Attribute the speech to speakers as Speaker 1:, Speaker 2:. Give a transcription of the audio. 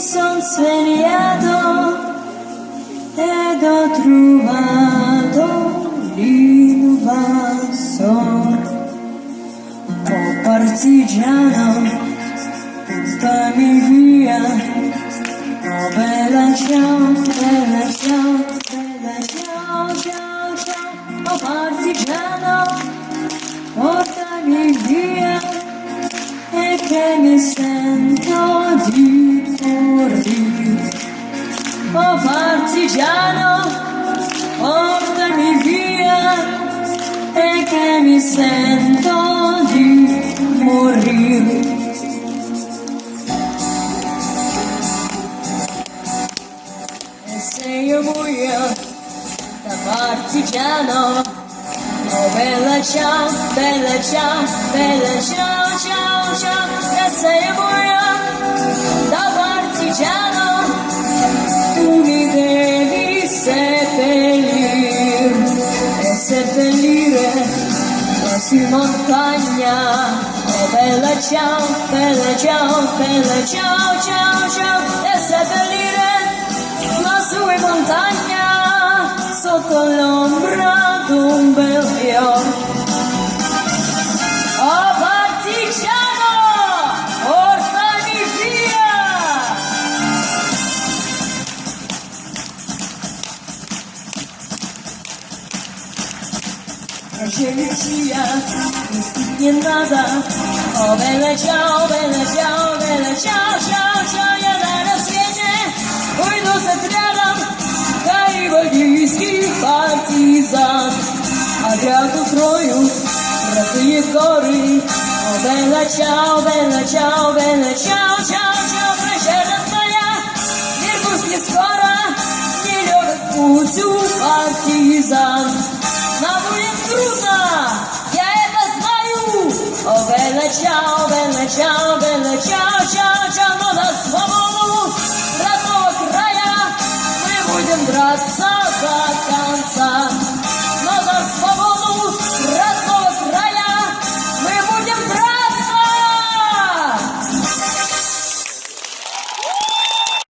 Speaker 1: svegliato ed ho trovato l'invasor. Oh partigiano, portami via. Oh bella ciao, bella ciao, bella ciao, ciao, ciao. Oh partigiano, portami via. E se io da partigiano, oh bella ciao, bella ciao, bella ciao, ciao, ciao, e se io muoio da partigiano, tu mi devi seppellire e seppellire su montagna. Oh bella ciao, bella ciao, bella ciao, ciao, ciao, e seppellire lassù in montagna sotto l'ombra ziemię przyjaźń Nic nie nada O wyleciał, wyleciał, wyleciał, siał, siał Ja zaraz zmienię, pójdę z отрядом Kajwodziński partizan A gra do stroju, pracuje gory O wyleciał, wyleciał, wyleciał, siał, siał Прощада твоя, Иркутск не скоро Не любит путь у партизан Величав, величав, ча, чану на свободу, родного края, мы будем драться до конца.